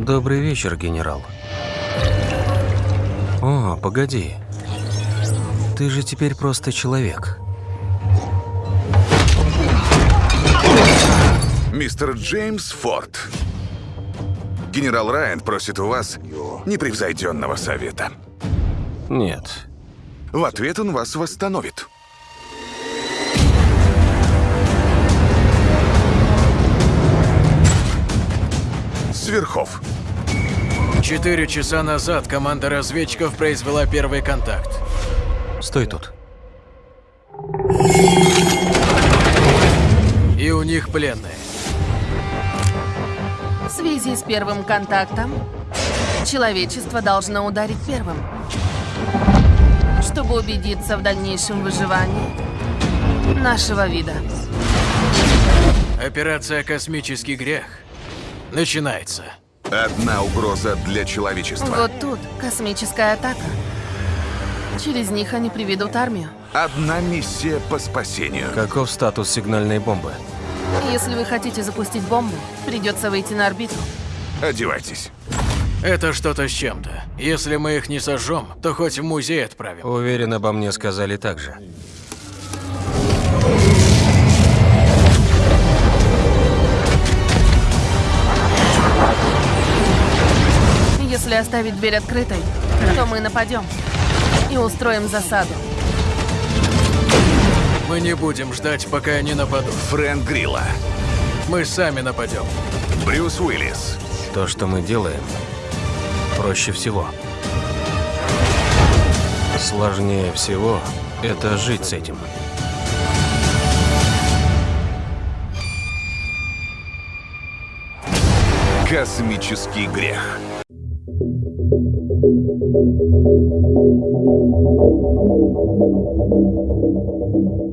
Добрый вечер, генерал. О, погоди. Ты же теперь просто человек. Мистер Джеймс Форд. Генерал Райан просит у вас непревзойденного совета. Нет. В ответ он вас восстановит. Сверхов. Четыре часа назад команда разведчиков произвела первый контакт. Стой тут. И у них пленные. В связи с первым контактом, человечество должно ударить первым. Чтобы убедиться в дальнейшем выживании нашего вида. Операция «Космический грех» начинается. Одна угроза для человечества. Вот тут космическая атака. Через них они приведут армию. Одна миссия по спасению. Каков статус сигнальной бомбы? Если вы хотите запустить бомбу, придется выйти на орбиту. Одевайтесь. Это что-то с чем-то. Если мы их не сожжем, то хоть в музей отправим. Уверен, обо мне сказали так же. Оставить дверь открытой, то мы нападем и устроим засаду. Мы не будем ждать, пока они нападут. Фрэнк Грилла. Мы сами нападем. Брюс Уиллис. То, что мы делаем, проще всего. Сложнее всего это жить с этим. Космический грех. Thank you.